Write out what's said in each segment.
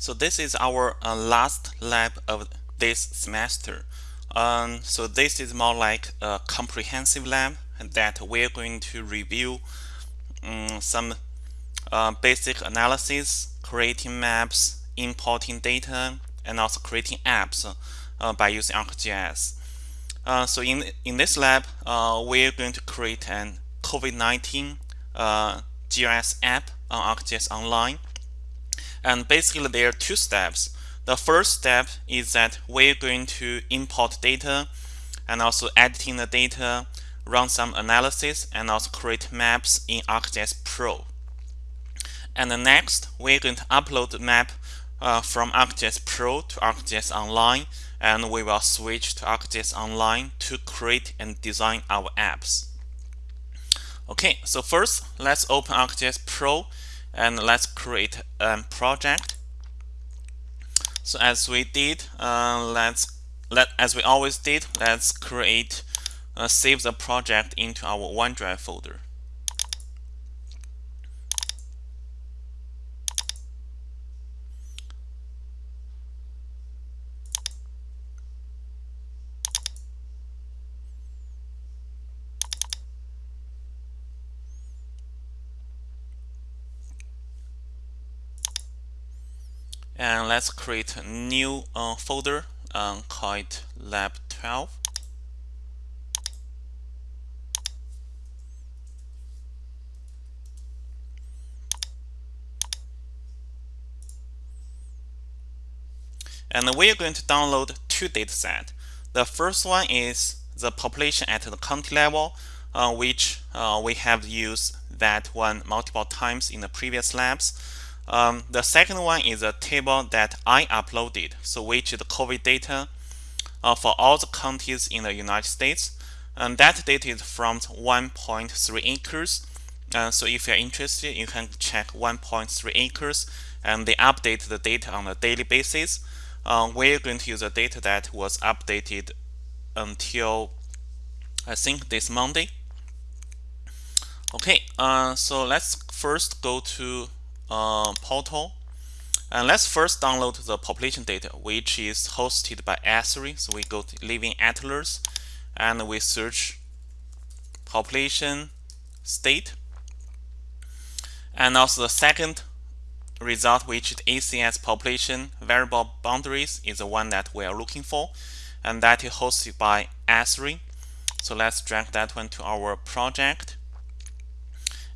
So this is our uh, last lab of this semester. Um, so this is more like a comprehensive lab that we're going to review um, some uh, basic analysis, creating maps, importing data, and also creating apps uh, by using ArcGIS. Uh, so in in this lab, uh, we're going to create an COVID-19 uh, GIS app on ArcGIS Online. And basically there are two steps. The first step is that we're going to import data and also editing the data, run some analysis, and also create maps in ArcGIS Pro. And the next, we're going to upload the map uh, from ArcGIS Pro to ArcGIS Online, and we will switch to ArcGIS Online to create and design our apps. Okay, so first, let's open ArcGIS Pro and let's create a project. So as we did, uh, let's let as we always did, let's create uh, save the project into our OneDrive folder. And let's create a new uh, folder um, called lab 12 and we are going to download two datasets. The first one is the population at the county level, uh, which uh, we have used that one multiple times in the previous labs. Um, the second one is a table that I uploaded, so which is the COVID data uh, for all the counties in the United States. And that data is from 1Point3Acres. Uh, so if you're interested, you can check 1Point3Acres and they update the data on a daily basis. Uh, we're going to use the data that was updated until I think this Monday. Okay, uh, so let's first go to uh, portal. And let's first download the population data, which is hosted by Esri. So we go to Living Atlas and we search population state. And also the second result, which is ACS population variable boundaries, is the one that we are looking for. And that is hosted by Esri. So let's drag that one to our project.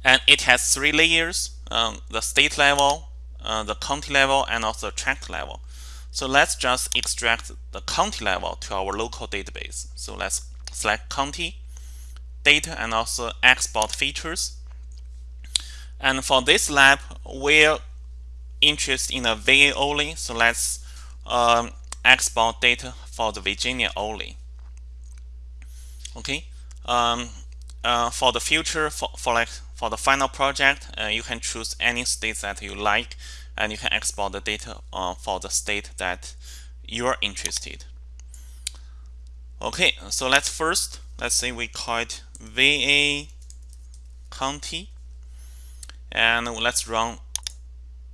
And it has three layers um, the state level, uh, the county level, and also tract level. So let's just extract the county level to our local database. So let's select county, data, and also export features. And for this lab, we're interested in the VA only. So let's um, export data for the Virginia only. Okay. Um, uh, for the future, for, for like for the final project, uh, you can choose any state that you like and you can export the data uh, for the state that you're interested. Okay, so let's first, let's say we call it VA county and let's run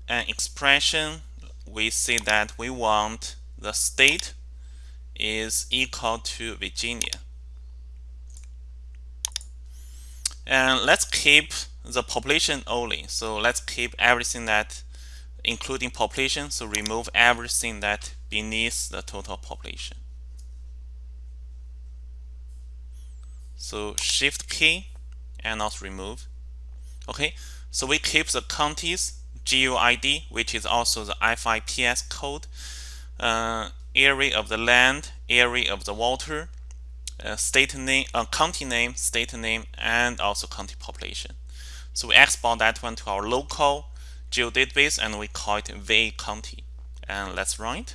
an expression. We see that we want the state is equal to Virginia. And let's keep the population only. So let's keep everything that including population. So remove everything that beneath the total population. So shift key and not remove. Okay, so we keep the counties GUID, which is also the FIPS code, uh, area of the land, area of the water, uh, state name, uh, county name, state name, and also county population. So we export that one to our local geodatabase and we call it VA county. And let's run it.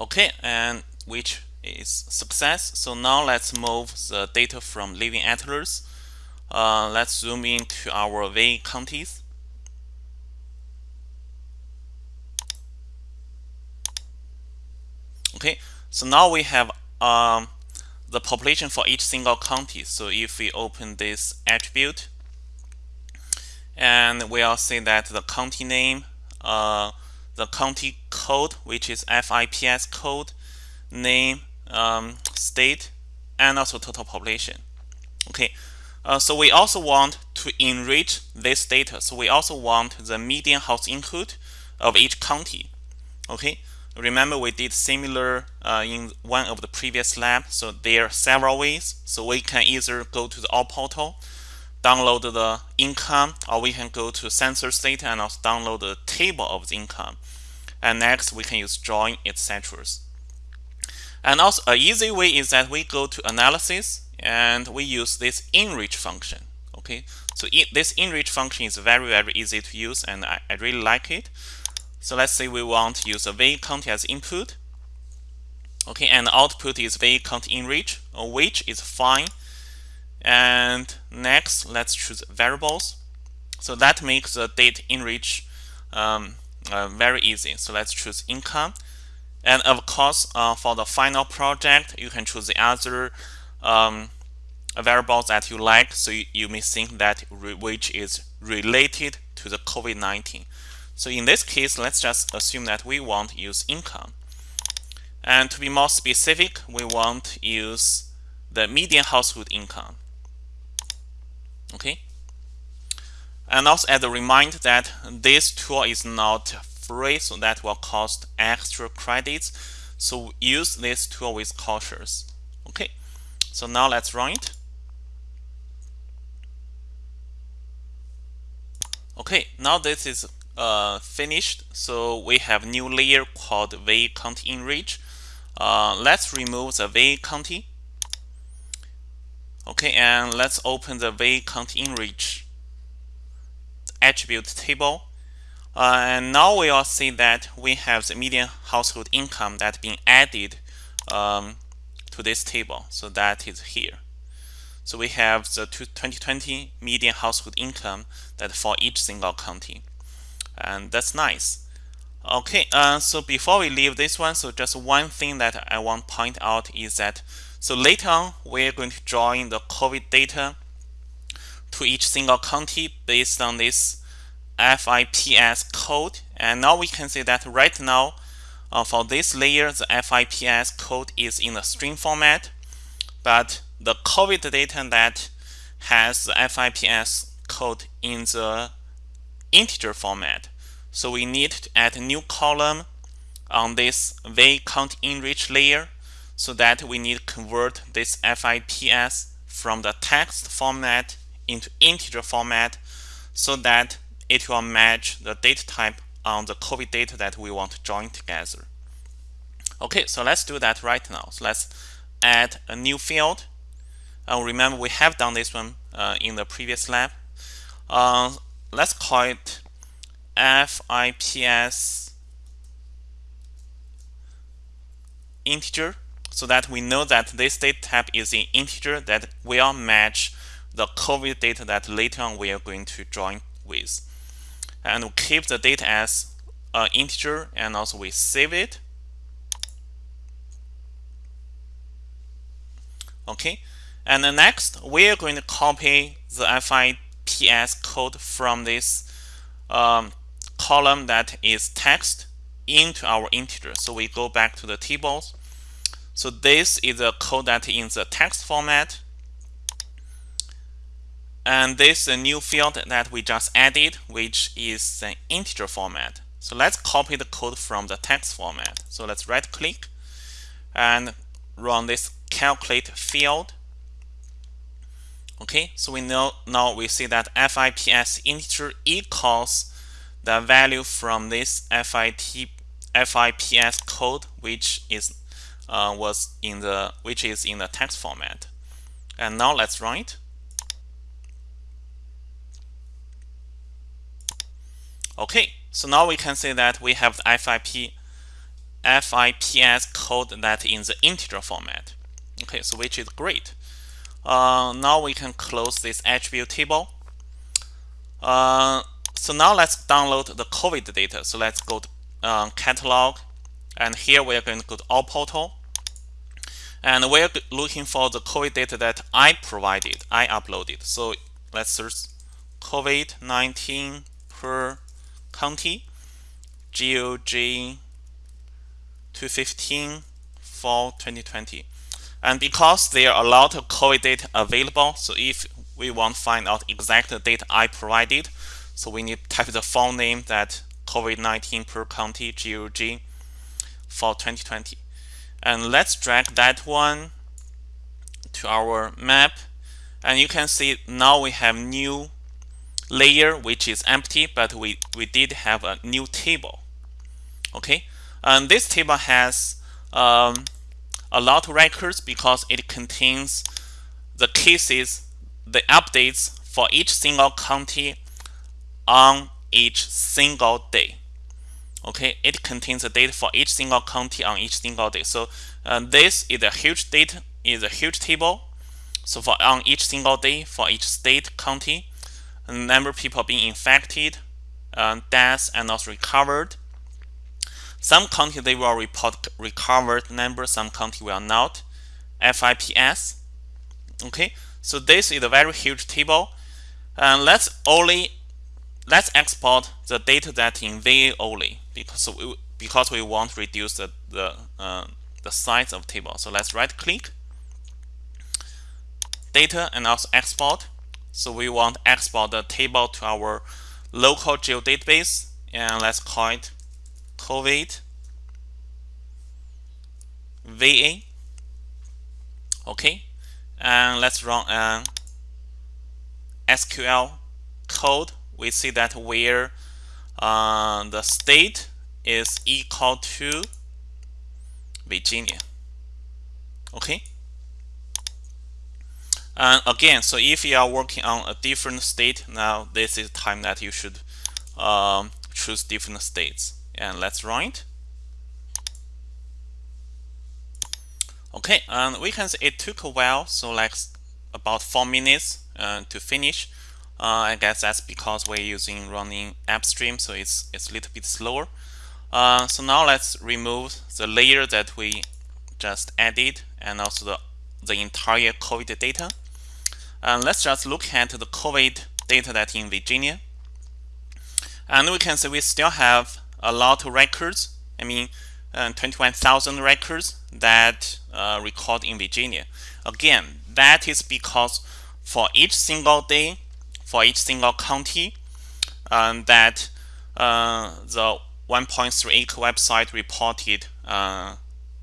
Okay, and which is success. So now let's move the data from Living Atlas. Uh, let's zoom into our VA counties. Okay, so now we have um, the population for each single county. So if we open this attribute and we'll see that the county name, uh, the county code, which is FIPS code, name, um, state, and also total population. Okay, uh, so we also want to enrich this data. So we also want the median house income of each county. Okay, remember we did similar uh, in one of the previous lab. So there are several ways. So we can either go to the all portal, download the income, or we can go to census data and also download the table of the income. And next we can use join etc. And also an easy way is that we go to analysis and we use this enrich function. Okay, so it, this enrich function is very very easy to use and I, I really like it. So let's say we want to use a V count as input. Okay, and output is V count enrich, which is fine. And next, let's choose variables. So that makes the date enrich um, uh, very easy. So let's choose income. And of course, uh, for the final project, you can choose the other um, variables that you like. So you, you may think that which is related to the COVID-19. So in this case, let's just assume that we want to use income. And to be more specific, we want to use the median household income. Okay. And also as a reminder that this tool is not free, so that will cost extra credits. So use this tool with cautious. Okay. So now let's run it. Okay, now this is uh, finished. So we have new layer called V County Enrich. Uh, let's remove the V County. Okay, and let's open the V County Enrich attribute table. Uh, and now we all see that we have the median household income that being added um, to this table. So that is here. So we have the 2020 median household income that for each single county and that's nice. Okay uh, so before we leave this one so just one thing that I want to point out is that so later on we're going to join the COVID data to each single county based on this FIPS code. And now we can see that right now uh, for this layer the FIPS code is in a string format. But the COVID data that has the FIPS code in the integer format. So we need to add a new column on this V count enrich layer so that we need to convert this FIPS from the text format into integer format so that it will match the data type on the COVID data that we want to join together. Okay, so let's do that right now. So let's add a new field. Uh, remember, we have done this one uh, in the previous lab. Uh, let's call it FIPS integer so that we know that this data type is an integer that will match the COVID data that later on we are going to join with. And we keep the data as an integer and also we save it. Okay, and then next we are going to copy the FI PS code from this um, column that is text into our integer. So we go back to the tables. So this is a code that in the text format. And this is a new field that we just added, which is an integer format. So let's copy the code from the text format. So let's right click and run this calculate field Okay, so we know now we see that FIPS integer equals the value from this FIT FIPS code, which is uh, was in the which is in the text format. And now let's it. Okay, so now we can see that we have the FIP FIPS code that in the integer format. Okay, so which is great. Uh, now we can close this attribute table. Uh, so now let's download the COVID data. So let's go to uh, catalog and here we are going to go to all portal and we're looking for the COVID data that I provided, I uploaded. So let's search COVID-19 per county, GOG 215 for 2020. And because there are a lot of COVID data available, so if we want to find out exact data I provided, so we need to type the file name that COVID-19 per county GOG for 2020. And let's drag that one to our map. And you can see now we have new layer which is empty, but we, we did have a new table. Okay, and this table has um, a lot of records because it contains the cases, the updates for each single county on each single day. Okay, it contains the data for each single county on each single day. So uh, this is a huge data, is a huge table. So for on each single day for each state county, number of people being infected, uh, deaths, and also recovered, some county they will report recovered number, some county will not. FIPS. Okay, so this is a very huge table. And let's only let's export the data that in VA only because we, because we want to reduce the the uh, the size of table. So let's right click data and also export. So we want export the table to our local geodatabase and let's call it COVID VA. Okay, and let's run an SQL code. We see that where uh, the state is equal to Virginia. Okay. And again, so if you are working on a different state, now this is time that you should um, choose different states and let's run it. Okay, and we can see it took a while, so like about four minutes uh, to finish. Uh, I guess that's because we're using running AppStream, so it's it's a little bit slower. Uh, so now let's remove the layer that we just added and also the the entire COVID data. And let's just look at the COVID data that in Virginia. And we can see we still have a lot of records. I mean, uh, 21,000 records that uh, record in Virginia. Again, that is because for each single day, for each single county, um, that uh, the 1.38 website reported uh,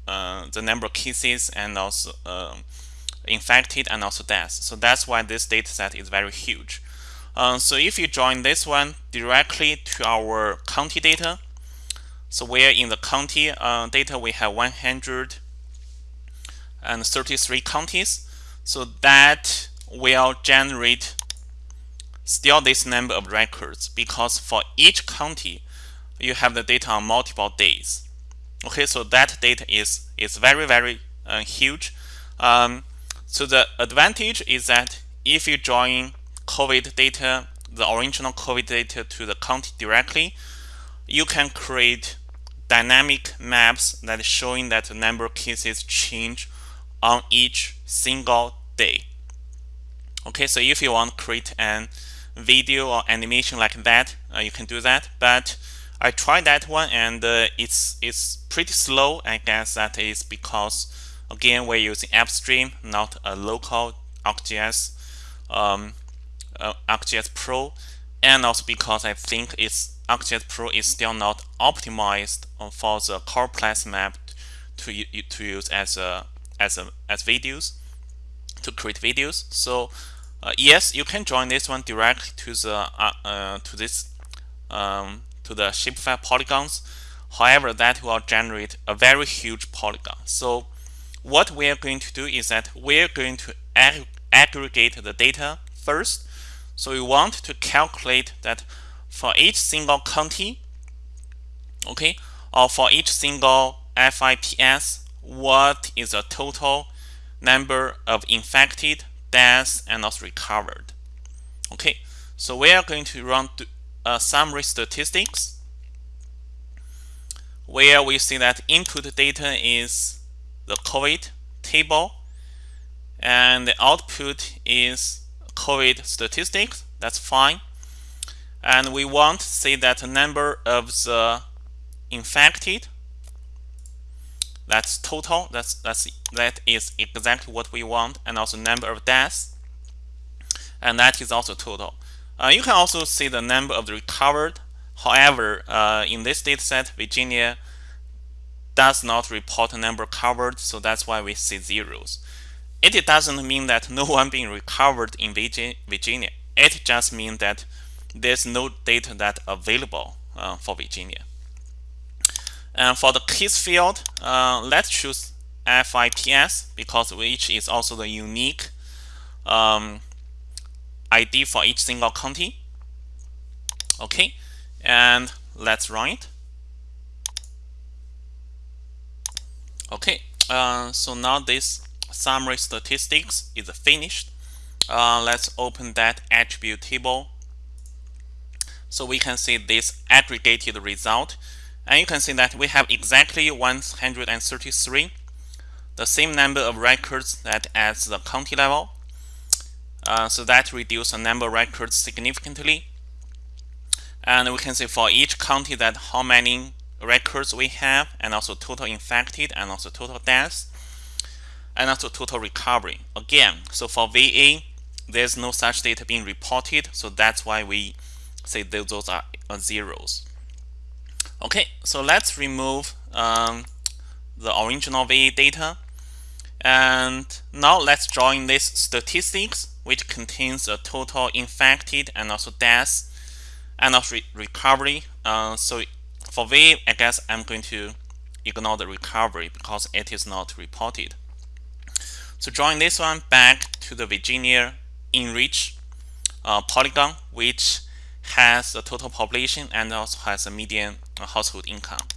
uh, the number of cases and also uh, infected and also deaths. So that's why this data set is very huge. So if you join this one directly to our county data, so where in the county uh, data we have 133 counties. So that will generate still this number of records because for each county you have the data on multiple days. Okay, so that data is is very very uh, huge. Um, so the advantage is that if you join COVID data, the original COVID data to the county directly, you can create dynamic maps that showing that the number of cases change on each single day. Okay, so if you want to create an video or animation like that, uh, you can do that. But I tried that one and uh, it's it's pretty slow. I guess that is because again we're using AppStream, not a local ArcGIS um, uh, ArcGIS Pro, and also because I think it's ArcGIS Pro is still not optimized for the Choropleth map to to use as a as a as videos to create videos. So uh, yes, you can join this one directly to the uh, uh, to this um, to the shapefile polygons. However, that will generate a very huge polygon. So what we are going to do is that we're going to ag aggregate the data first. So we want to calculate that for each single county, okay, or for each single FIPS, what is the total number of infected, deaths, and also recovered. Okay, so we are going to run a uh, summary statistics where we see that input data is the COVID table and the output is COVID statistics. That's fine. and we want to say that the number of the infected that's total that's that's that is exactly what we want and also number of deaths and that is also total uh, you can also see the number of the recovered however uh, in this data set Virginia does not report a number covered so that's why we see zeros it doesn't mean that no one being recovered in Virginia it just means that there's no data that available uh, for Virginia and for the case field, uh, let's choose FIPS because which is also the unique um, ID for each single county. Okay, and let's run it. Okay, uh, so now this summary statistics is finished. Uh, let's open that attribute table so we can see this aggregated result and you can see that we have exactly 133, the same number of records that at the county level. Uh, so that reduces the number of records significantly. And we can see for each county that how many records we have, and also total infected, and also total deaths, and also total recovery. Again, so for VA, there's no such data being reported, so that's why we say those are zeros. Okay, so let's remove um, the original VA data. And now let's join this statistics, which contains the total infected and also deaths and also re recovery. Uh, so for VA, I guess I'm going to ignore the recovery because it is not reported. So join this one back to the Virginia enrich uh, polygon, which has the total population and also has a median household income.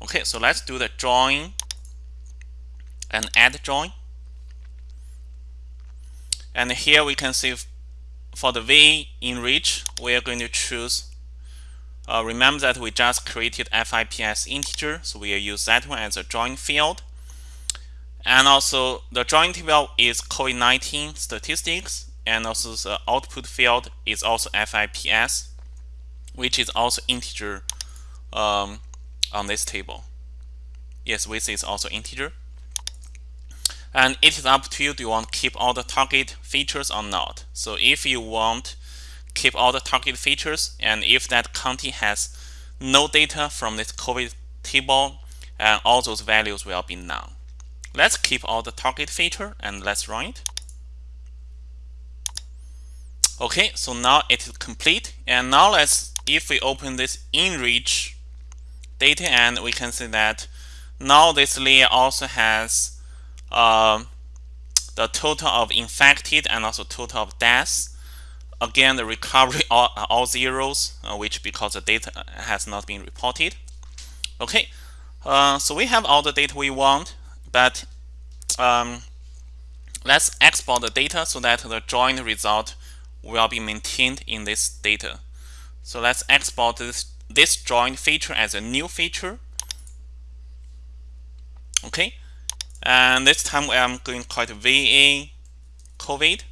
Okay, so let's do the join and add join. And here we can see for the V enrich, we are going to choose. Uh, remember that we just created FIPS integer, so we will use that one as a join field. And also the join table is COVID-19 statistics and also the output field is also FIPS, which is also integer um, on this table. Yes, width is also integer. And it is up to you, do you want to keep all the target features or not? So if you want keep all the target features, and if that county has no data from this COVID table, and all those values will be none. Let's keep all the target feature and let's run it. Okay, so now it is complete. And now let's, if we open this enrich data and we can see that now this layer also has uh, the total of infected and also total of deaths. Again, the recovery all, all zeros, uh, which because the data has not been reported. Okay, uh, so we have all the data we want, but um, let's export the data so that the joint result will be maintained in this data. So let's export this, this joint feature as a new feature. Okay, and this time I'm going to call it VA COVID.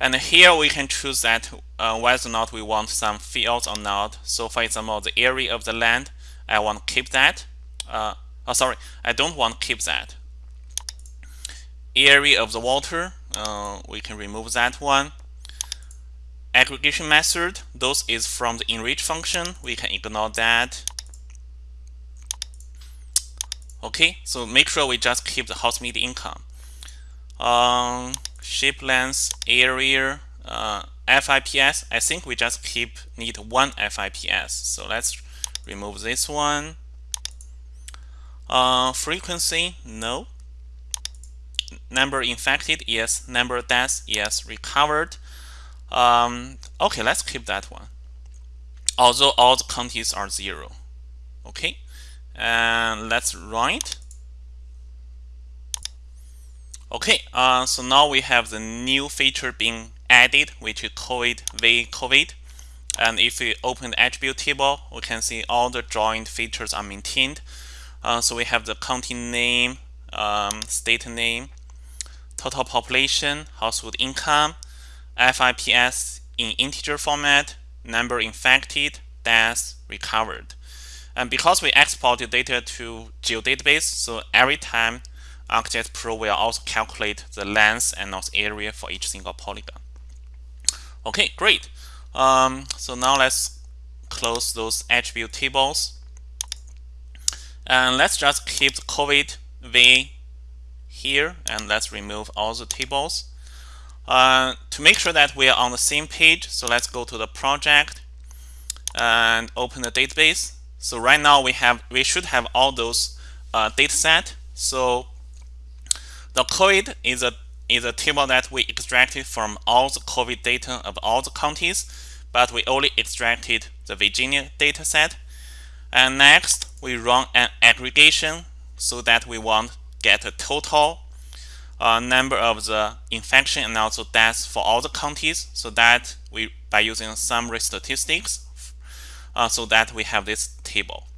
And here we can choose that uh, whether or not we want some fields or not. So for example, the area of the land, I want to keep that. Uh, oh, sorry, I don't want to keep that. Area of the water, uh, we can remove that one aggregation method, those is from the enrich function. We can ignore that. Okay, so make sure we just keep the house median income. Um, shape length, area, uh, FIPS. I think we just keep need one FIPS. So let's remove this one. Uh, frequency, no. Number infected, yes. Number deaths, yes. Recovered, um, okay, let's keep that one. Although all the counties are zero. Okay, and let's run it. Okay, uh, so now we have the new feature being added, which is COVID v COVID. And if we open the attribute table, we can see all the joint features are maintained. Uh, so we have the county name, um, state name, total population, household income, FIPS in integer format, number infected, deaths, recovered. And because we export the data to geodatabase, so every time ArcGIS Pro will also calculate the length and also area for each single polygon. Okay, great. Um, so now let's close those attribute tables. And let's just keep the COVID V here and let's remove all the tables. Uh, to make sure that we are on the same page, so let's go to the project and open the database. So right now we have we should have all those uh, data set. So the COVID is a is a table that we extracted from all the COVID data of all the counties, but we only extracted the Virginia data set. And next, we run an aggregation so that we want get a total uh, number of the infection and also deaths for all the counties. So that we by using summary statistics, uh, so that we have this table.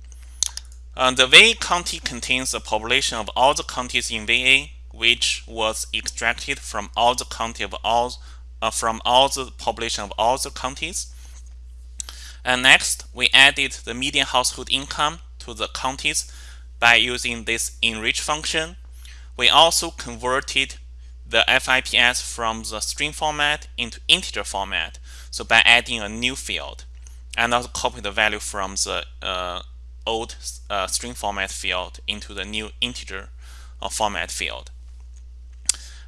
Uh, the VA county contains the population of all the counties in VA, which was extracted from all the county of all uh, from all the population of all the counties. And next, we added the median household income to the counties by using this enrich function. We also converted the FIPS from the string format into integer format. So by adding a new field and also copy the value from the uh, old uh, string format field into the new integer uh, format field.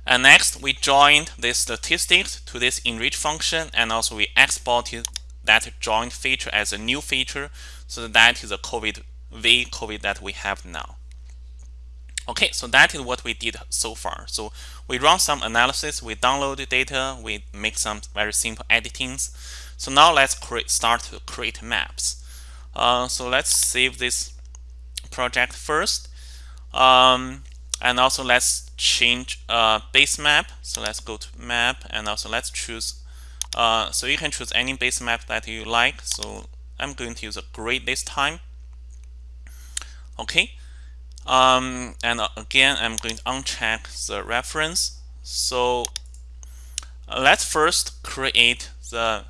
And next, we joined this statistics to this enrich function, and also we exported that joined feature as a new feature. So that is a COVID V COVID that we have now. Okay, so that is what we did so far. So we run some analysis, we download the data, we make some very simple editings. So now let's create, start to create maps. Uh, so let's save this project first. Um, and also let's change uh, base map. So let's go to map and also let's choose. Uh, so you can choose any base map that you like. So I'm going to use a grid this time. Okay. Um, and uh, again, I'm going to uncheck the reference. So uh, let's first create the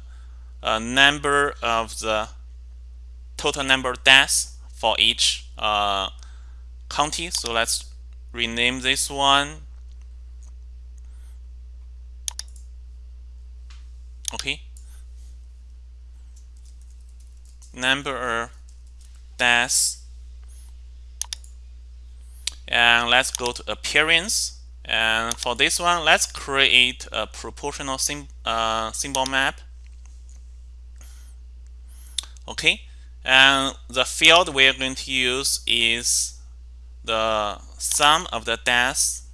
uh, number of the total number of deaths for each uh, county. So let's rename this one. Okay. Number of deaths. And let's go to appearance. And for this one, let's create a proportional sim uh, symbol map. Okay. And the field we're going to use is the sum of the deaths.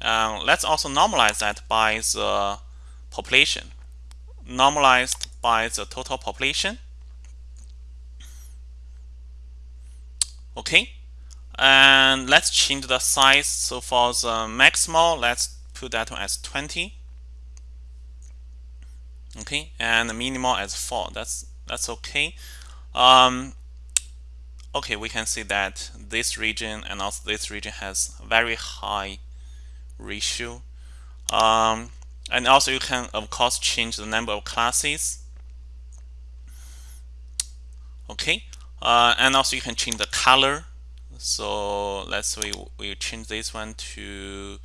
Let's also normalize that by the population. Normalized by the total population. Okay. And let's change the size. So for the maximal, let's put that one as 20. Okay, and the minimal as 4. That's that's okay. Um, okay, we can see that this region and also this region has very high ratio. Um, and also you can, of course, change the number of classes. Okay, uh, and also you can change the color. So let's we, we change this one to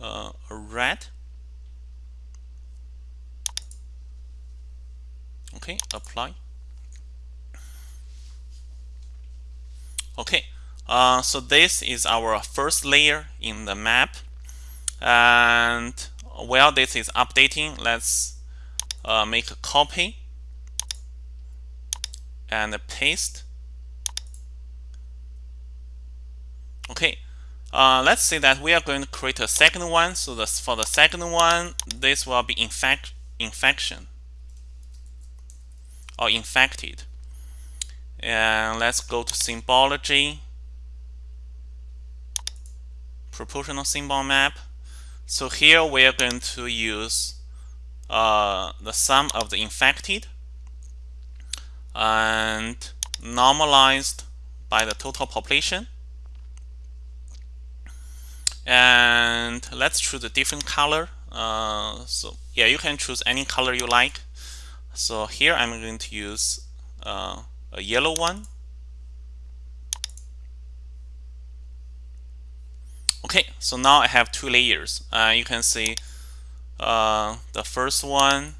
uh, red. Okay, apply. Okay, uh, so this is our first layer in the map. And while this is updating, let's uh, make a copy and paste. Okay, uh, let's say that we are going to create a second one. So this, for the second one, this will be infect infection or infected. And let's go to symbology proportional symbol map. So here we are going to use uh, the sum of the infected and normalized by the total population and let's choose a different color uh, so yeah you can choose any color you like So here I'm going to use uh, a yellow one. Okay, so now I have two layers. Uh, you can see uh, the first one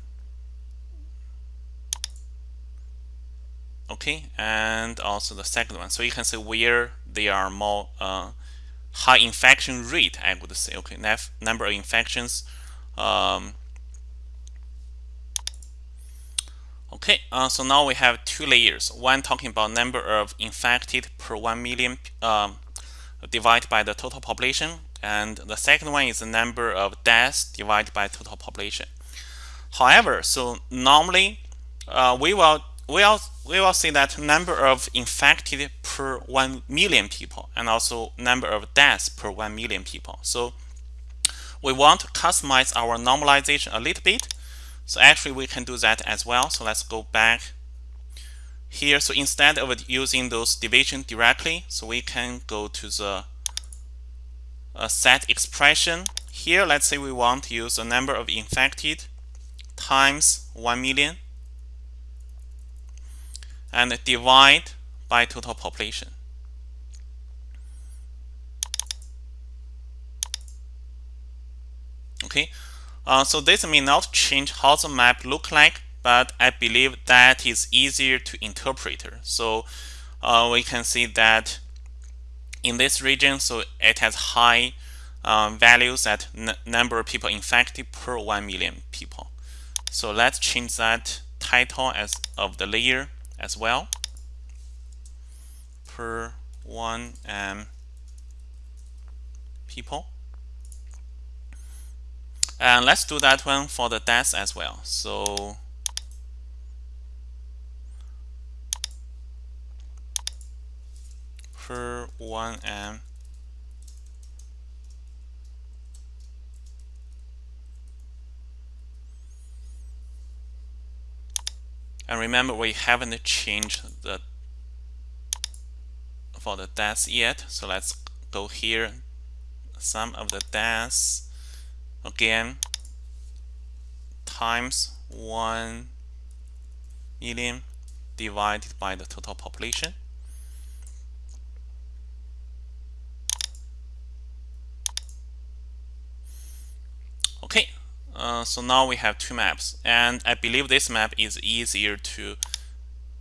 okay and also the second one so you can see where they are more uh, high infection rate I would say. Okay number of infections um, okay uh, so now we have two layers. One talking about number of infected per 1 million um, divided by the total population and the second one is the number of deaths divided by total population. However so normally uh, we will we will, we will see that number of infected per 1 million people and also number of deaths per 1 million people. So we want to customize our normalization a little bit. So actually we can do that as well. So let's go back here. So instead of using those division directly, so we can go to the uh, set expression. Here, let's say we want to use the number of infected times 1 million and divide by total population. Okay, uh, so this may not change how the map look like, but I believe that is easier to interpret. So uh, we can see that in this region, so it has high um, values at number of people infected per 1 million people. So let's change that title as of the layer as well per 1 m people. And let's do that one for the deaths as well. So per 1 m And remember, we haven't changed the for the deaths yet. So let's go here. Sum of the deaths again times 1 million divided by the total population. Okay, uh, so now we have two maps and I believe this map is easier to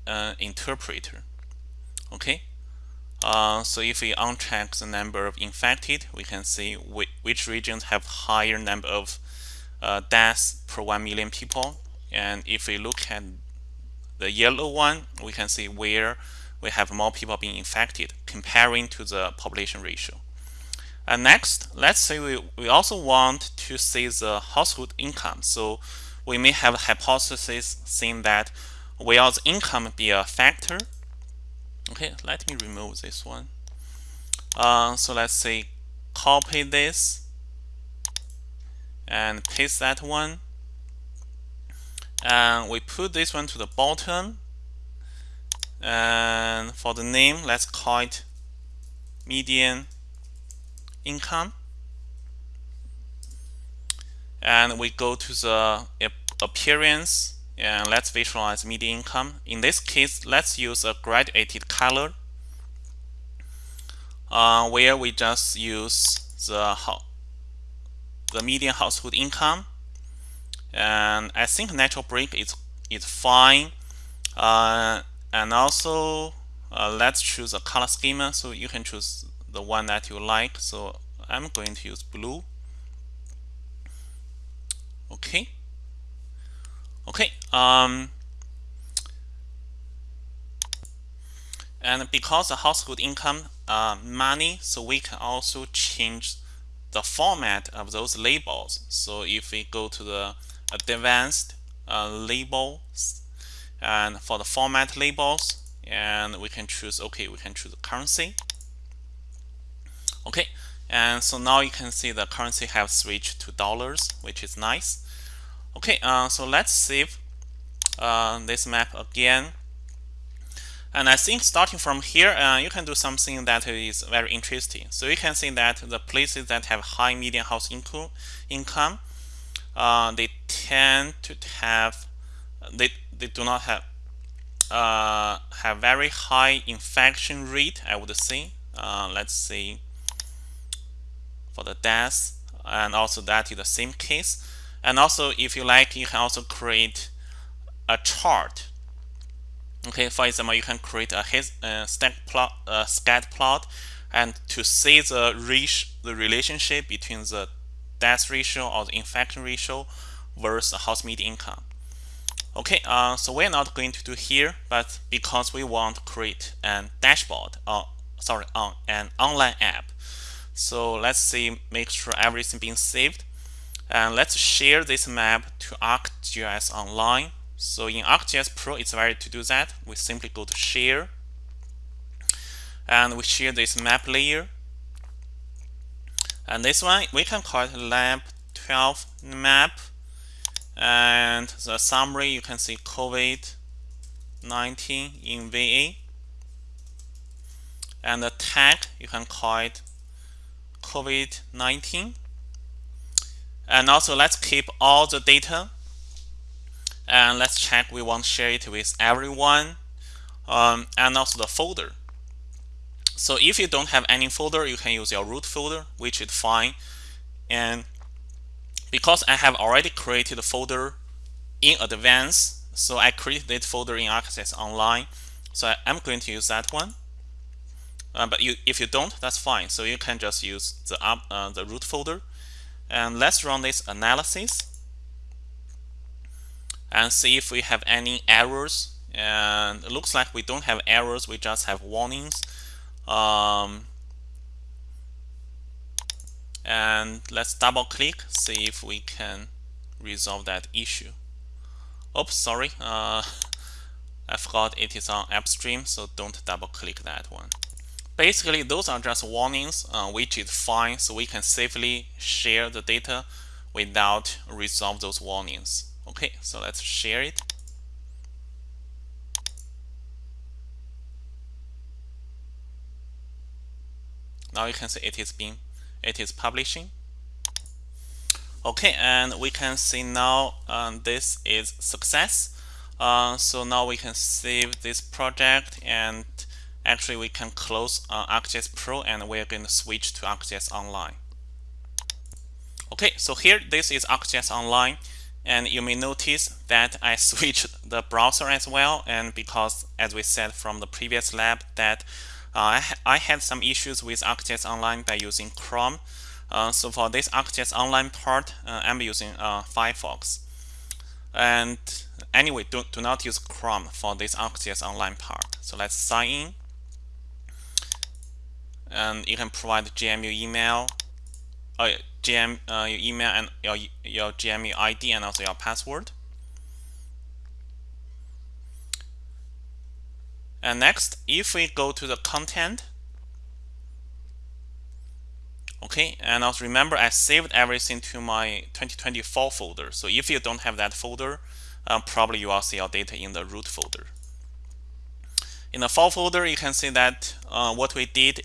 uh, interpret. Okay? Uh, so if we uncheck the number of infected we can see which, which regions have higher number of uh, deaths per 1 million people. And if we look at the yellow one we can see where we have more people being infected comparing to the population ratio and next, let's say we, we also want to see the household income. So we may have a hypothesis saying that will the income be a factor? Okay, let me remove this one. Uh, so let's say copy this and paste that one. And we put this one to the bottom. And for the name, let's call it median income. And we go to the appearance and let's visualize median income. In this case let's use a graduated color uh, where we just use the the median household income. And I think natural break is is fine. Uh, and also uh, let's choose a color schema. So you can choose the one that you like. So I'm going to use blue. Okay. Okay um, and because the household income uh, money so we can also change the format of those labels. So if we go to the advanced uh, labels and for the format labels and we can choose okay we can choose the currency okay and so now you can see the currency have switched to dollars which is nice. Okay uh, so let's save uh, this map again. And I think starting from here uh, you can do something that is very interesting. So you can see that the places that have high median house income income uh, they tend to have they, they do not have uh, have very high infection rate I would say. Uh, let's see for the deaths and also that is the same case. And also if you like you can also create a chart. Okay for example you can create a his, uh, stack plot uh, scat plot and to see the reach the relationship between the death ratio or the infection ratio versus the house median income. Okay uh, so we're not going to do here but because we want to create an dashboard or uh, sorry on an online app so let's see make sure everything being saved and let's share this map to ArcGIS Online so in ArcGIS Pro, it's very to do that. We simply go to share and we share this map layer. And this one, we can call it lab 12 map. And the summary, you can see COVID-19 in VA. And the tag, you can call it COVID-19. And also let's keep all the data and let's check we want to share it with everyone um, and also the folder. So if you don't have any folder you can use your root folder which is fine. And because I have already created a folder in advance so I created folder in ArcGIS Online so I'm going to use that one uh, but you, if you don't that's fine. So you can just use the, uh, the root folder. And let's run this analysis and see if we have any errors. And it looks like we don't have errors. We just have warnings. Um, and let's double click see if we can resolve that issue. Oops sorry. Uh, I forgot it is on AppStream so don't double click that one basically those are just warnings uh, which is fine so we can safely share the data without resolve those warnings Okay, so let's share it. Now you can see it is being, it is publishing. Okay, and we can see now um, this is success. Uh, so now we can save this project and actually we can close uh, ArcGIS Pro and we're going to switch to ArcGIS Online. Okay, so here this is ArcGIS Online. And you may notice that I switched the browser as well. And because as we said from the previous lab that uh, I, had some issues with ArcGIS Online by using Chrome. Uh, so for this ArcGIS Online part uh, I'm using uh, Firefox. And anyway do, do not use Chrome for this ArcGIS Online part. So let's sign in and you can provide GMU email uh, GM, uh, your email and your, your GMU ID and also your password. And next, if we go to the content, okay, and also remember I saved everything to my 2024 folder. So if you don't have that folder, uh, probably you will see your data in the root folder. In the fall folder, you can see that uh, what we did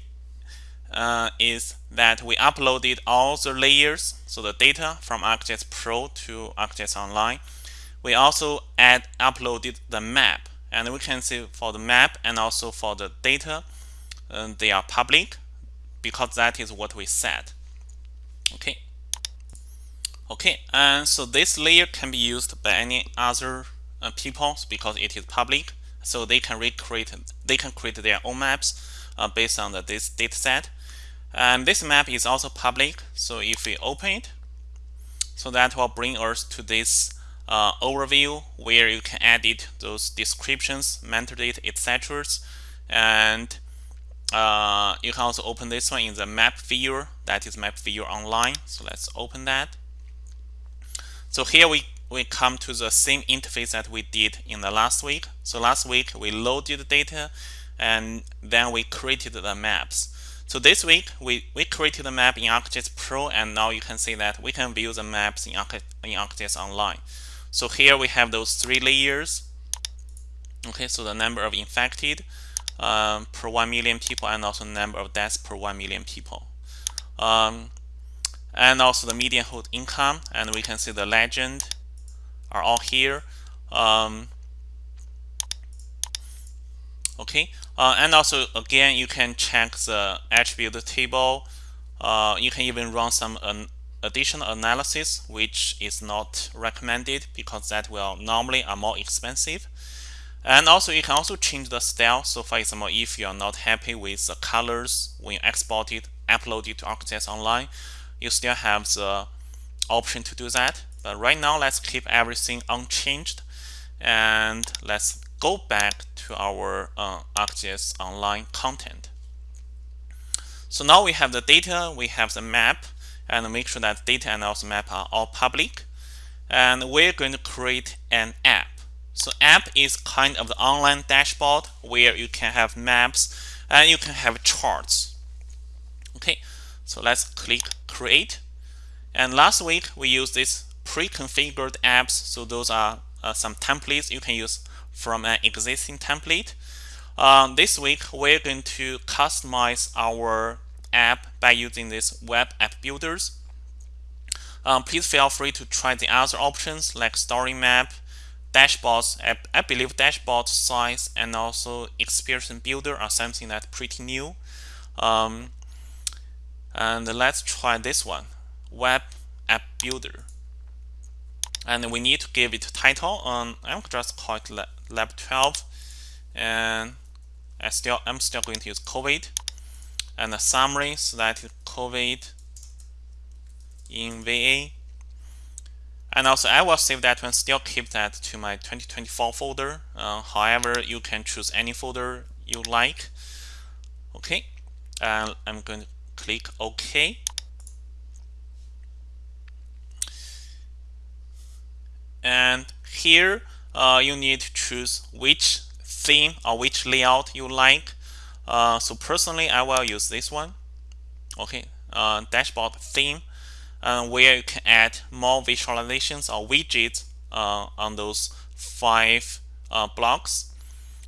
uh, is that we uploaded all the layers, so the data from ArcGIS Pro to ArcGIS Online. We also add uploaded the map, and we can see for the map and also for the data, uh, they are public because that is what we set. Okay. Okay, and so this layer can be used by any other uh, people because it is public, so they can recreate, they can create their own maps uh, based on the, this data set. And this map is also public. So if we open it, so that will bring us to this uh, overview where you can edit those descriptions, metadata, etc. And uh, you can also open this one in the map viewer. That is map viewer online. So let's open that. So here we, we come to the same interface that we did in the last week. So last week we loaded the data and then we created the maps. So this week, we, we created a map in ArcGIS Pro, and now you can see that we can view the maps in, in ArcGIS Online. So here we have those three layers. Okay, so the number of infected um, per 1 million people and also number of deaths per 1 million people. Um, and also the median household income, and we can see the legend are all here. Um, okay, uh, and also again, you can check the attribute table. Uh, you can even run some additional analysis, which is not recommended because that will normally are more expensive. And also you can also change the style. So for example, if you are not happy with the colors when you export it, upload it to ArcGIS Online, you still have the option to do that. But right now, let's keep everything unchanged. And let's go back to our uh, ArcGIS Online content. So now we have the data, we have the map, and make sure that data and also map are all public. And we're going to create an app. So app is kind of the online dashboard where you can have maps and you can have charts. Okay, so let's click create. And last week we used this pre-configured apps. So those are uh, some templates you can use from an existing template. Um, this week we're going to customize our app by using this web app builders. Um, please feel free to try the other options like story map, dashboards. I, I believe dashboard size and also experience builder are something that's pretty new. Um, and let's try this one, web app builder. And we need to give it a title. Um, I'm just call it lab 12, and I still I'm still going to use COVID and a summary so that COVID in VA and also I will save that one still keep that to my 2024 folder. Uh, however you can choose any folder you like. Okay and I'm going to click OK. And here uh, you need to choose which theme or which layout you like uh, so personally I will use this one okay uh, dashboard theme uh, where you can add more visualizations or widgets uh, on those five uh, blocks.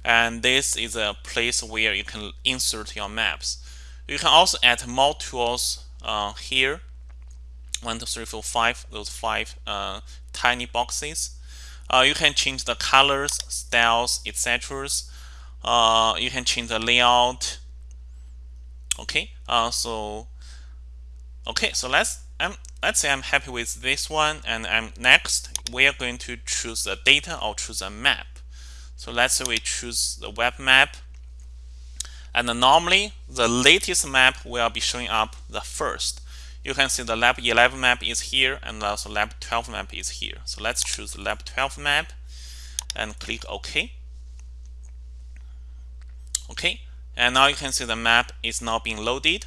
And this is a place where you can insert your maps. You can also add more tools here. One, two, three, four, five. Those five tiny boxes. Uh, you can change the colors, styles, etc. Uh, you can change the layout. Okay. Uh, so okay. So let's I'm, let's say I'm happy with this one and I'm next we are going to choose the data or choose a map so let's say we choose the web map and normally the latest map will be showing up the first you can see the lab 11 map is here and also lab 12 map is here so let's choose lab 12 map and click OK okay and now you can see the map is now being loaded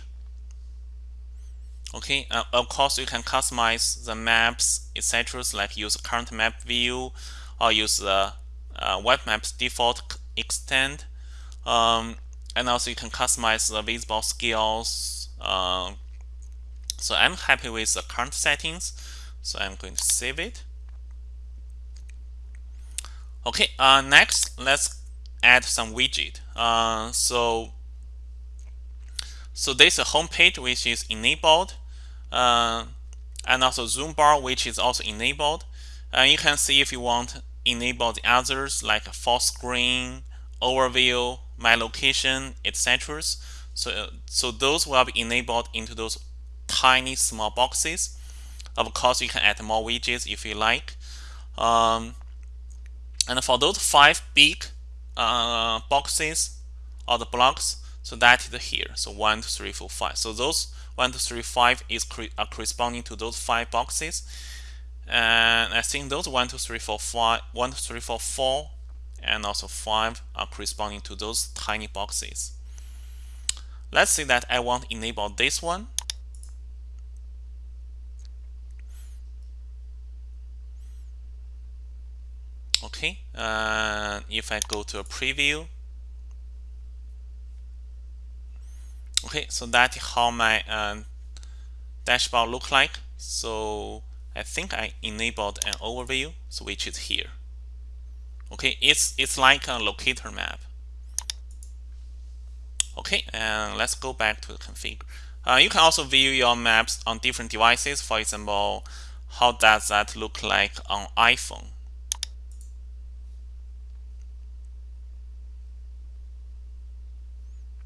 Okay, uh, of course you can customize the maps, etc. Like use current map view or use the uh, web maps default extent. Um, and also you can customize the visible scales. Uh, so I'm happy with the current settings. So I'm going to save it. Okay, uh, next let's add some widget. Uh, so so there's a home page which is enabled uh, and also zoom bar which is also enabled. And uh, you can see if you want enable the others like full screen, overview, my location, etc. So, so those will be enabled into those tiny small boxes. Of course, you can add more widgets if you like. Um, and for those five big uh, boxes or the blocks, so that is here. So one, two, three, four, five. So those one, two, three, five is are corresponding to those five boxes. And I think those one, two, three, four, five, one, two, three, four, four, and also five are corresponding to those tiny boxes. Let's say that I want to enable this one. Okay, uh, if I go to a preview, okay so that's how my uh, dashboard look like. So I think I enabled an overview so which is here. Okay it's it's like a locator map. Okay and let's go back to the config. Uh, you can also view your maps on different devices. For example how does that look like on iPhone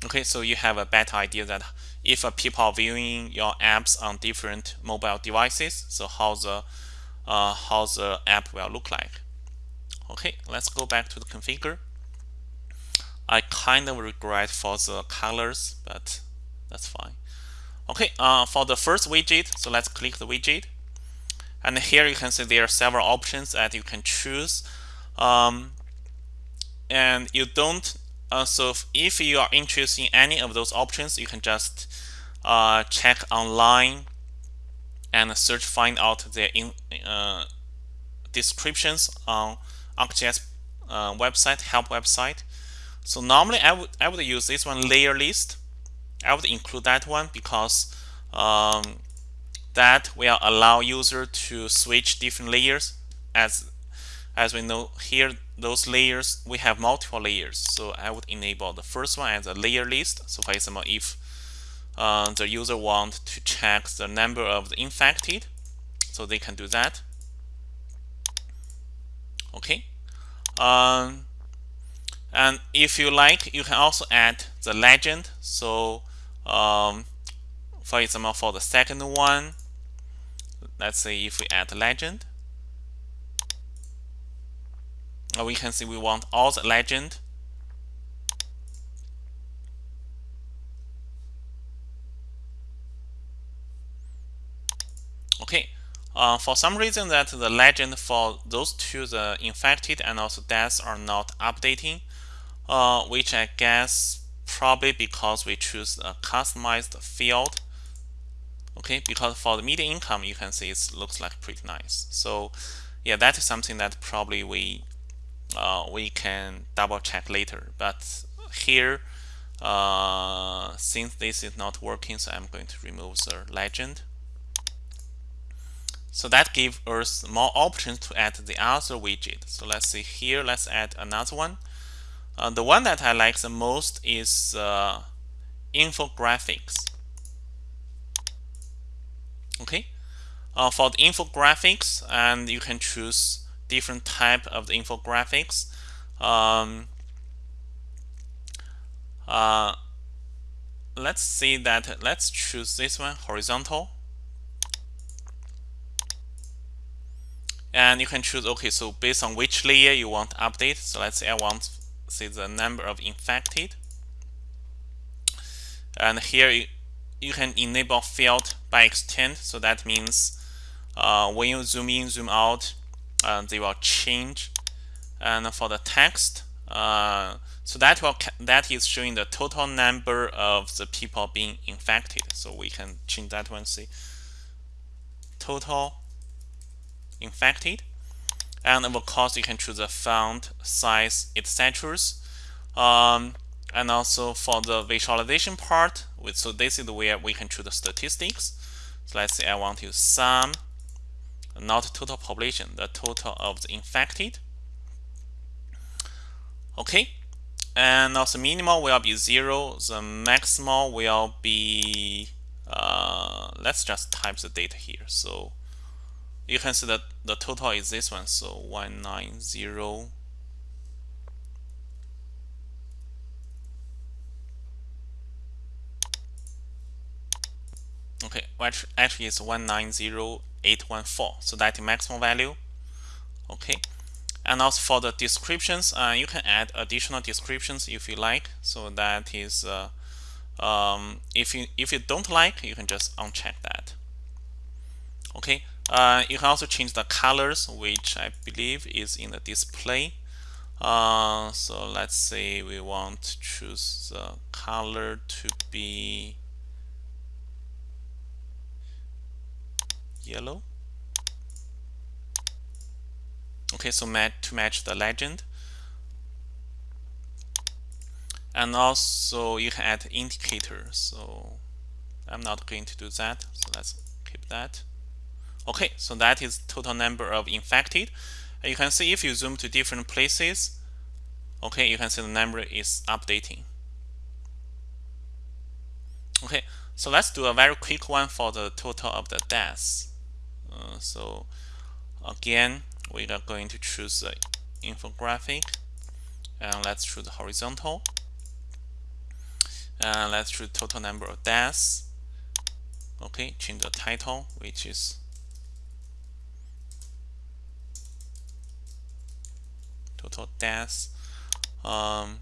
Okay, so you have a better idea that if people are viewing your apps on different mobile devices, so how the uh, how the app will look like. Okay, let's go back to the configure. I kind of regret for the colors, but that's fine. Okay, uh, for the first widget, so let's click the widget. And here you can see there are several options that you can choose. Um, and you don't, uh, so if you are interested in any of those options, you can just uh, check online and search find out their in, uh, descriptions on ArcGIS uh, website, help website. So normally I would I would use this one layer list. I would include that one because um, that will allow user to switch different layers as as we know here those layers we have multiple layers. So I would enable the first one as a layer list. So for example if uh, the user want to check the number of the infected so they can do that. Okay. Um, and if you like you can also add the legend. So um, for example for the second one let's say if we add legend we can see we want all the legend. Okay uh, for some reason that the legend for those two the infected and also deaths are not updating uh, which I guess probably because we choose a customized field. Okay because for the median income you can see it looks like pretty nice. So yeah that is something that probably we uh, we can double check later. But here uh, since this is not working so I'm going to remove the legend. So that gives us more options to add the other widget. So let's see here. Let's add another one. Uh, the one that I like the most is uh, infographics. Okay? Uh, for the infographics and you can choose different type of the infographics. Um, uh, let's see that let's choose this one horizontal. And you can choose okay so based on which layer you want to update so let's say I want to see the number of infected. And here you, you can enable field by extent so that means uh, when you zoom in zoom out uh, they will change and for the text uh, so that will that is showing the total number of the people being infected. So we can change that one see. Total infected and of course you can choose the font size etc um, and also for the visualization part with so this is where we can choose the statistics. So let's say I want to sum not total population the total of the infected. Okay and also minimal will be zero the maximal will be uh, let's just type the data here. So you can see that the total is this one so 190 okay which actually is 190814 so that maximum value. Okay. And also for the descriptions uh, you can add additional descriptions if you like. So that is uh, um, if you if you don't like you can just uncheck that. Okay. Uh, you can also change the colors which I believe is in the display. Uh, so let's say we want to choose the color to be yellow. Okay so to match the legend. And also you can add indicator so I'm not going to do that so let's keep that. Okay so that is total number of infected. And you can see if you zoom to different places okay you can see the number is updating. Okay so let's do a very quick one for the total of the deaths uh, so again we are going to choose the infographic and let's choose horizontal. And let's choose total number of deaths. Okay change the title which is total deaths. Um,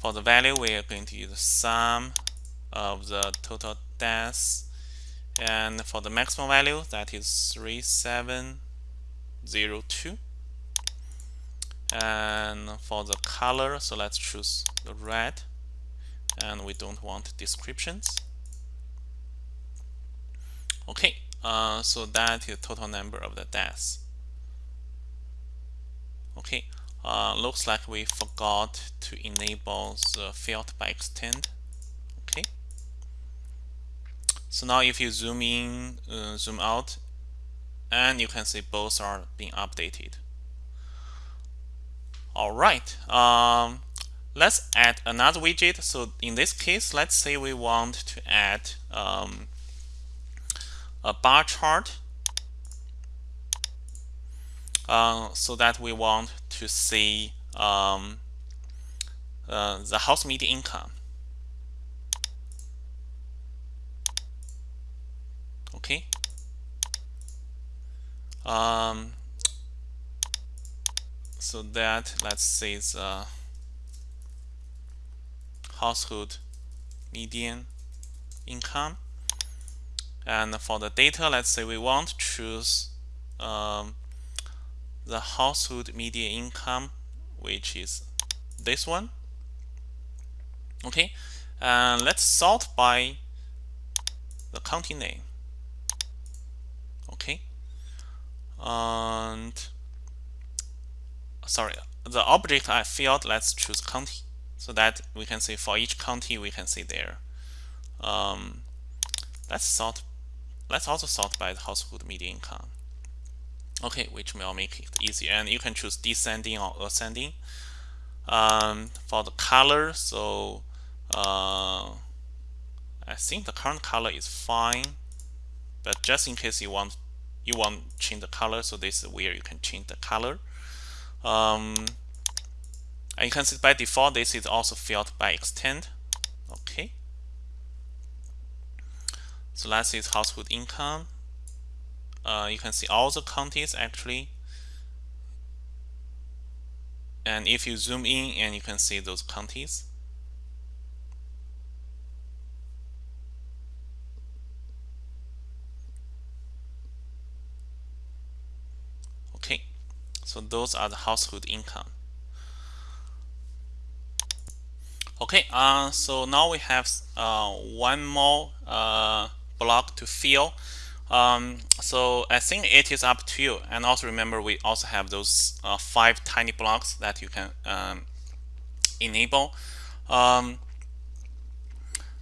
for the value we are going to use the sum of the total deaths and for the maximum value that is 3702 and for the color so let's choose the red. And we don't want descriptions. Okay uh, so that is the total number of the deaths. Okay uh, looks like we forgot to enable the field by extend so now if you zoom in uh, zoom out and you can see both are being updated. All right um, let's add another widget. So in this case let's say we want to add um, a bar chart uh, so that we want to see um, uh, the house median income okay. Um, so that let's say the household median income. And for the data let's say we want to choose um, the household median income which is this one. Okay. And let's sort by the county name okay and sorry the object I field let's choose county so that we can see for each county we can see there. Um, let's sort let's also sort by the household median income okay which will make it easier and you can choose descending or ascending. Um, for the color so uh, I think the current color is fine but just in case you want you want change the color so this is where you can change the color. Um, and you can see by default this is also filled by extend. Okay. So let's household income. Uh, you can see all the counties actually. And if you zoom in and you can see those counties okay so those are the household income okay uh, so now we have uh, one more uh, block to fill um, so I think it is up to you. And also remember, we also have those uh, five tiny blocks that you can um, enable. Um,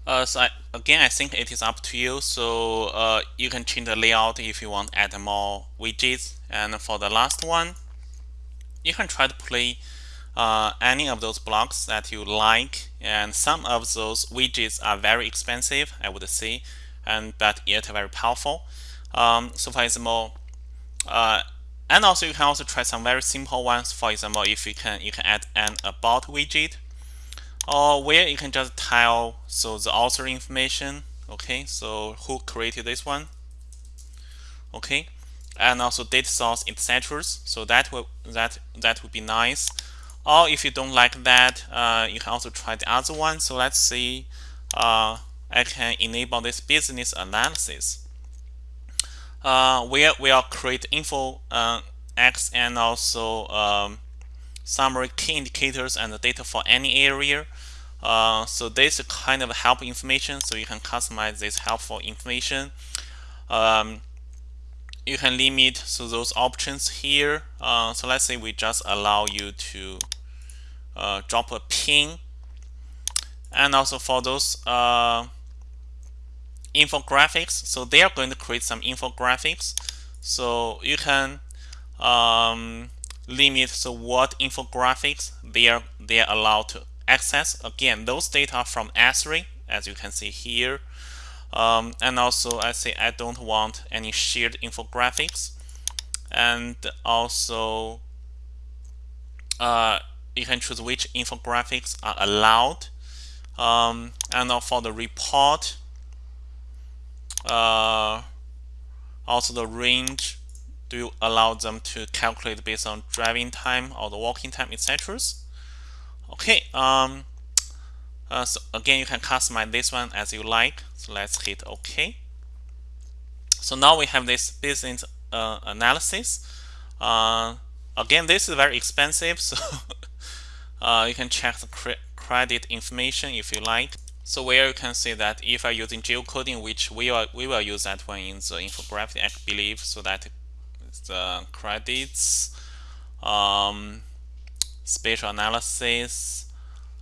uh, so I, again, I think it is up to you. So uh, you can change the layout if you want add more widgets. And for the last one, you can try to play uh, any of those blocks that you like. And some of those widgets are very expensive, I would say and but yet very powerful. Um, so for example, uh, and also you can also try some very simple ones. For example, if you can you can add an about widget, or where you can just tell so the author information. Okay, so who created this one? Okay, and also data source, etc. So that will that that would be nice. Or if you don't like that, uh, you can also try the other one. So let's see. Uh, I can enable this business analysis. Uh, where we'll create info uh, X and also um, summary key indicators and the data for any area. Uh, so this is kind of help information, so you can customize this helpful information. Um, you can limit so those options here. Uh, so let's say we just allow you to uh, drop a pin, and also for those uh, infographics. So they are going to create some infographics. So you can um, limit so what infographics they are they are allowed to access. Again, those data from Esri, as you can see here. Um, and also I say I don't want any shared infographics. And also uh, you can choose which infographics are allowed Um, and for the report, uh, also the range do you allow them to calculate based on driving time or the walking time, etc. Okay. Um, uh, so again, you can customize this one as you like. Let's hit OK. So now we have this business uh, analysis. Uh, again, this is very expensive, so uh, you can check the cre credit information if you like. So where you can see that if I'm using geocoding, which we will, we will use that one in the infographic, I believe, so that the credits, um, spatial analysis,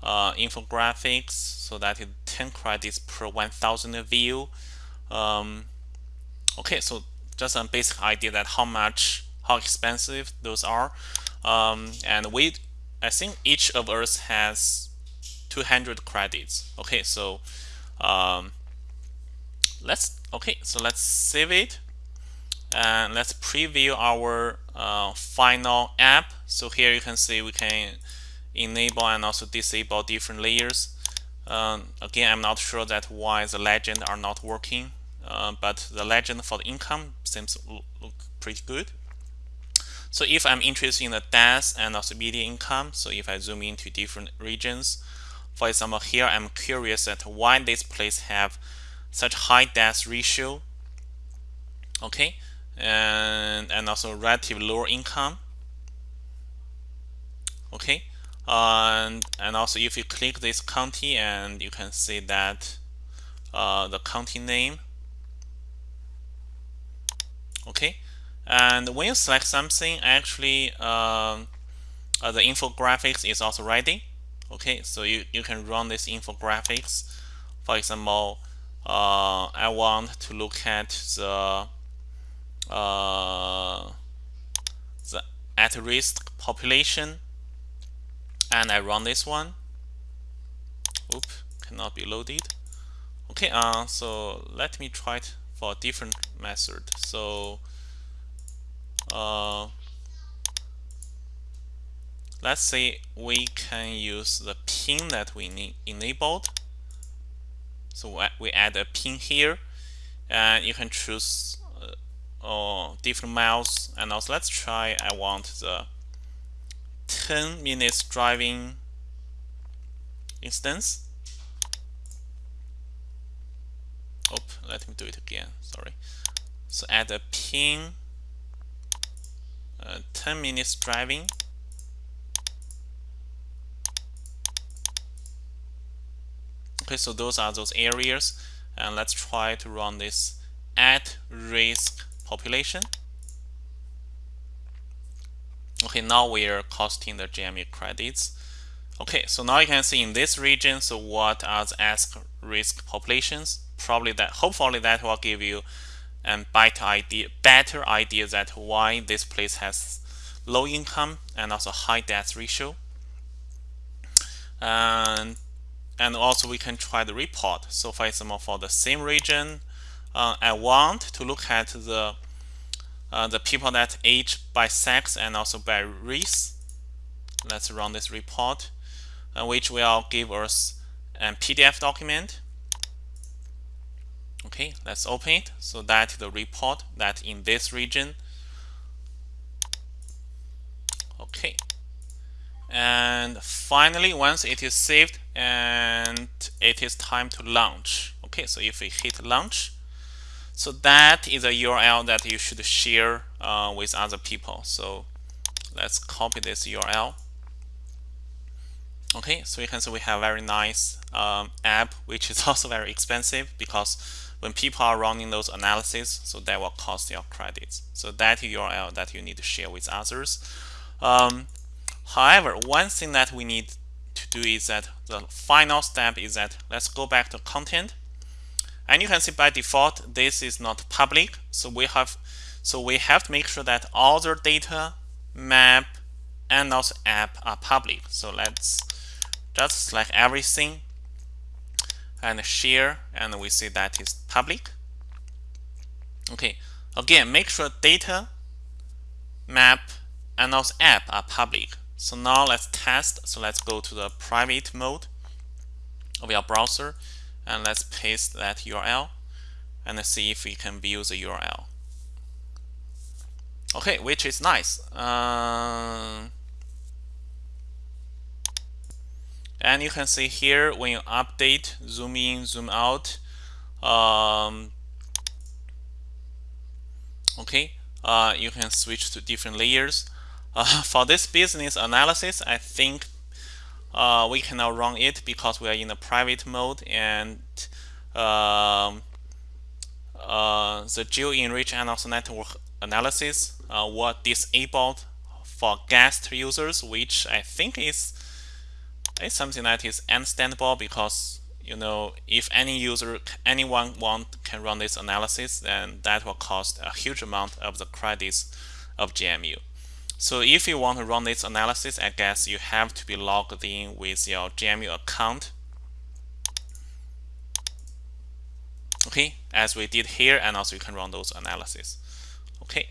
uh, infographics, so that is 10 credits per 1000 view. Um, okay, so just a basic idea that how much, how expensive those are. Um, and we, I think each of us has 200 credits. Okay, so um, let's, okay, so let's save it and let's preview our uh, final app. So here you can see we can enable and also disable different layers. Um, again, I'm not sure that why the legend are not working, uh, but the legend for the income seems look pretty good. So if I'm interested in the death and also median income, so if I zoom into different regions, for example, here I'm curious at why this place have such high death ratio. Okay, and and also relative lower income okay and and also if you click this county and you can see that uh, the county name. Okay. And when you select something actually um, uh, the infographics is also ready okay. So you, you can run this infographics. For example uh, I want to look at the uh, the at-risk population and I run this one. Oop cannot be loaded. Okay uh, so let me try it for a different method. So uh, let's say we can use the pin that we enabled. So we add a pin here. And you can choose or different miles and also let's try I want the 10 minutes driving instance. Oh let me do it again sorry. So add a pin uh, 10 minutes driving. Okay so those are those areas and let's try to run this at risk population. Okay, now we are costing the GMU credits. Okay, so now you can see in this region, so what are the ask risk populations? Probably that, hopefully that will give you a better idea, better idea that why this place has low income and also high death ratio. And, and also we can try the report. So for example, for the same region, uh, I want to look at the uh, the people that age by sex and also by race. Let's run this report, uh, which will give us a PDF document. Okay, let's open it. So that the report that in this region. Okay. And finally, once it is saved and it is time to launch. Okay, so if we hit launch, so that is a URL that you should share uh, with other people. So let's copy this URL. Okay, so you can see we have very nice um, app, which is also very expensive because when people are running those analyses, so that will cost your credits. So that URL that you need to share with others. Um, however, one thing that we need to do is that the final step is that let's go back to content and you can see by default, this is not public. So we have so we have to make sure that all the data, map, and also app are public. So let's just select everything and share, and we see that is public. Okay, again, make sure data, map, and also app are public. So now let's test. So let's go to the private mode. of your browser and let's paste that URL and see if we can view the URL okay which is nice. Uh, and you can see here when you update zoom in zoom out um, okay uh, you can switch to different layers. Uh, for this business analysis I think uh, we cannot run it because we are in a private mode and um, uh, the geo-enrich and also network analysis uh, were disabled for guest users which I think is it's something that is understandable because you know if any user anyone want can run this analysis then that will cost a huge amount of the credits of GMU so if you want to run this analysis I guess you have to be logged in with your GMU account. Okay as we did here and also you can run those analysis. Okay